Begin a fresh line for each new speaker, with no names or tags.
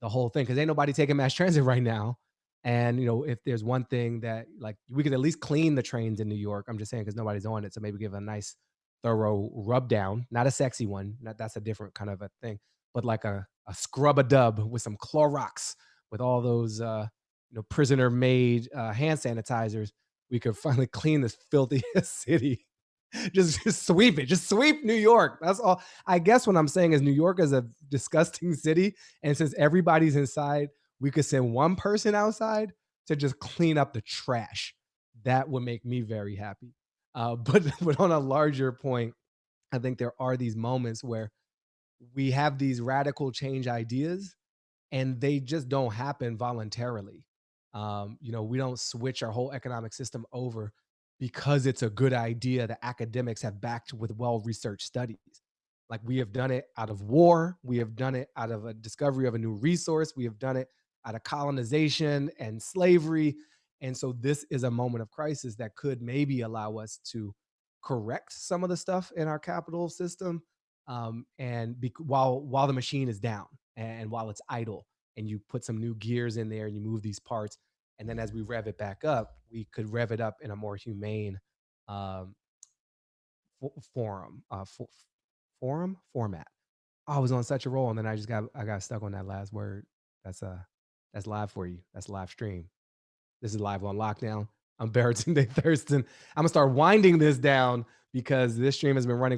the whole thing because ain't nobody taking mass transit right now, and, you know, if there's one thing that, like, we could at least clean the trains in New York, I'm just saying because nobody's on it, so maybe give a nice thorough rub down, not a sexy one, that that's a different kind of a thing, but like a a scrub-a-dub with some Clorox, with all those, uh, you know, prisoner-made, uh, hand sanitizers, we could finally clean this filthy city. Just just sweep it, just sweep New York, that's all I guess what I'm saying is New York is a disgusting city, and since everybody's inside, we could send 1 person outside to just clean up the trash. That would make me very happy. Uh, but but on a larger point, I think there are these moments where we have these radical change ideas, and they just don't happen voluntarily. Um, you know, we don't switch our whole economic system over because it's a good idea that academics have backed with well-researched studies. Like, we have done it out of war, we have done it out of a discovery of a new resource, we have done it out of colonization and slavery, and so this is a moment of crisis that could maybe allow us to correct some of the stuff in our capital system, um, and while while the machine is down and while it's idle, and you put some new gears in there and you move these parts, and then as we rev it back up, we could rev it up in a more humane, um fo forum, uh, fo forum? Format. I was on such a roll, and then I just got I got stuck on that last word. That's, uh, that's live for you, that's live stream. This is live on lockdown. I'm Baratunde Thurston. Imma start winding this down because this stream has been running